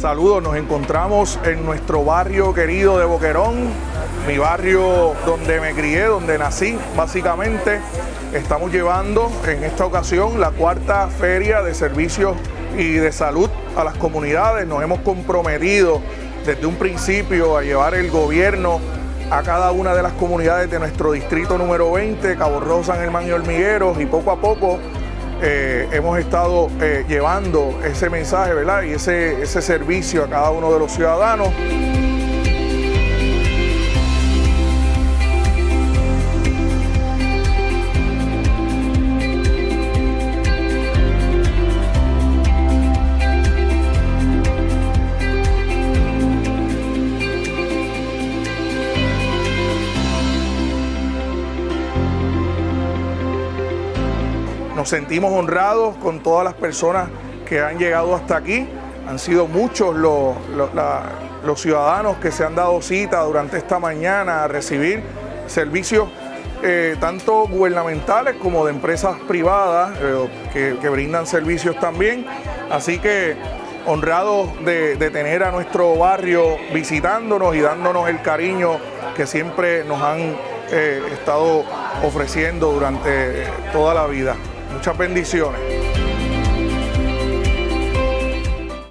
Saludos, nos encontramos en nuestro barrio querido de Boquerón, mi barrio donde me crié, donde nací básicamente. Estamos llevando en esta ocasión la cuarta feria de servicios y de salud a las comunidades. Nos hemos comprometido desde un principio a llevar el gobierno a cada una de las comunidades de nuestro distrito número 20, Cabo Rosa, San Germán y Hormigueros, y poco a poco eh, hemos estado eh, llevando ese mensaje ¿verdad? y ese, ese servicio a cada uno de los ciudadanos. Nos sentimos honrados con todas las personas que han llegado hasta aquí. Han sido muchos los, ciudadanos que se han dado cita durante esta mañana a recibir servicios eh, tanto gubernamentales como de empresas privadas eh, que, brindan servicios también. Así que honrados de, tener a nuestro barrio visitándonos y dándonos el cariño que siempre nos han eh, estado ofreciendo durante toda la vida. Muchas bendiciones.